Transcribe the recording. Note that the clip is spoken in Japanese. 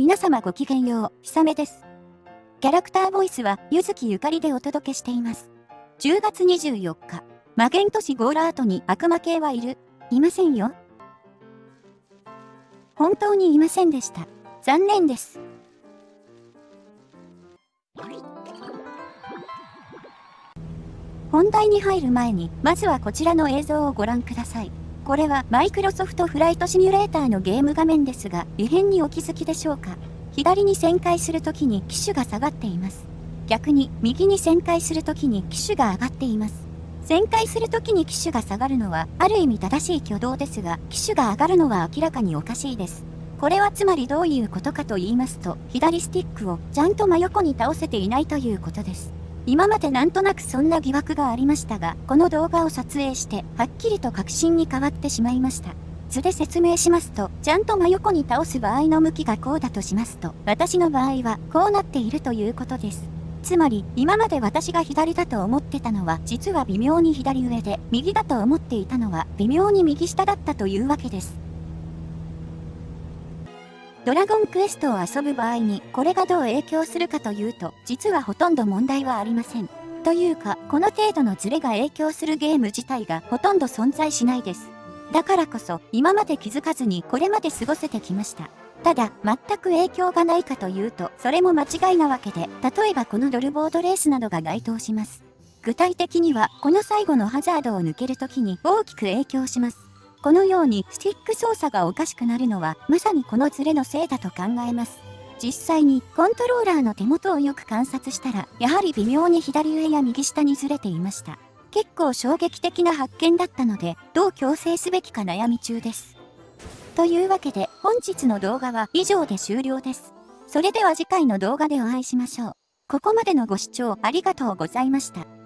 皆様ごきげんよう、ひさめです。キャラクターボイスは、ゆずきゆかりでお届けしています。10月24日、マゲン都市ゴーラートに悪魔系はいるいませんよ。本当にいませんでした。残念です。本題に入る前に、まずはこちらの映像をご覧ください。これはマイクロソフトフライトシミュレーターのゲーム画面ですが、異変にお気づきでしょうか左に旋回するときに機種が下がっています。逆に右に旋回するときに機種が上がっています。旋回するときに機種が下がるのはある意味正しい挙動ですが、機種が上がるのは明らかにおかしいです。これはつまりどういうことかと言いますと、左スティックをちゃんと真横に倒せていないということです。今までなんとなくそんな疑惑がありましたが、この動画を撮影して、はっきりと確信に変わってしまいました。図で説明しますと、ちゃんと真横に倒す場合の向きがこうだとしますと、私の場合はこうなっているということです。つまり、今まで私が左だと思ってたのは、実は微妙に左上で、右だと思っていたのは、微妙に右下だったというわけです。ドラゴンクエストを遊ぶ場合にこれがどう影響するかというと実はほとんど問題はありません。というかこの程度のズレが影響するゲーム自体がほとんど存在しないです。だからこそ今まで気づかずにこれまで過ごせてきました。ただ全く影響がないかというとそれも間違いなわけで例えばこのドルボードレースなどが該当します。具体的にはこの最後のハザードを抜けるときに大きく影響します。このようにスティック操作がおかしくなるのはまさにこのズレのせいだと考えます。実際にコントローラーの手元をよく観察したらやはり微妙に左上や右下にずれていました。結構衝撃的な発見だったのでどう矯正すべきか悩み中です。というわけで本日の動画は以上で終了です。それでは次回の動画でお会いしましょう。ここまでのご視聴ありがとうございました。